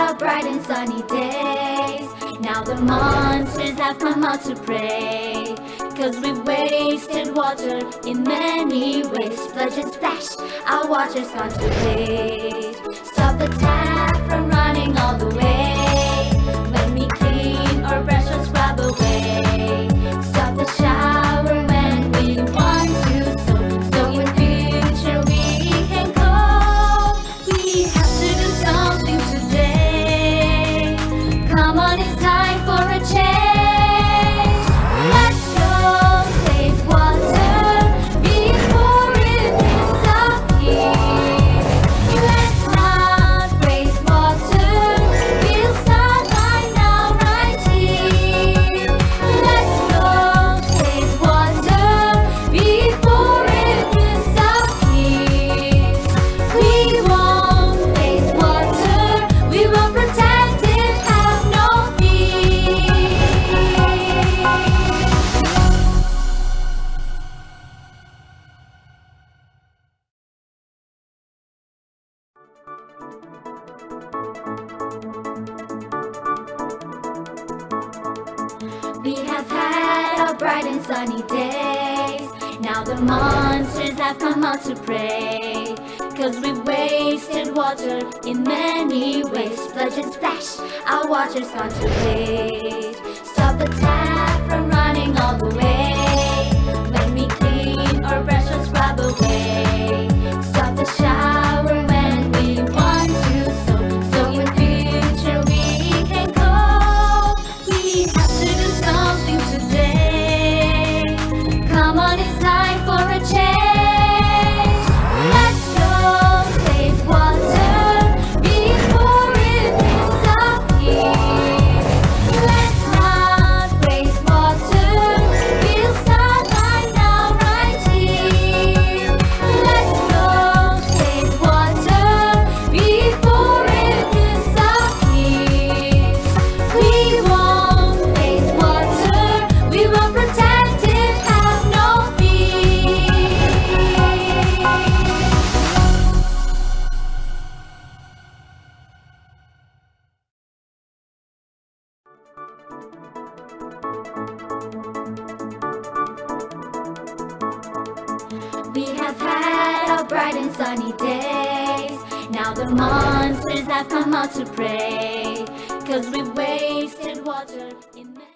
our bright and sunny days. Now the monsters have come out to prey. Cause we've wasted water in many ways. Splurge and splash, our water's gone to waste. Stop the tap had our bright and sunny days. Now the monsters have come out to prey. Cause we've wasted water in many ways. Splurge and splash, our water's gone to waste. Stop the tap have had our bright and sunny days. Now the monsters have come out to prey. Cause we've wasted water.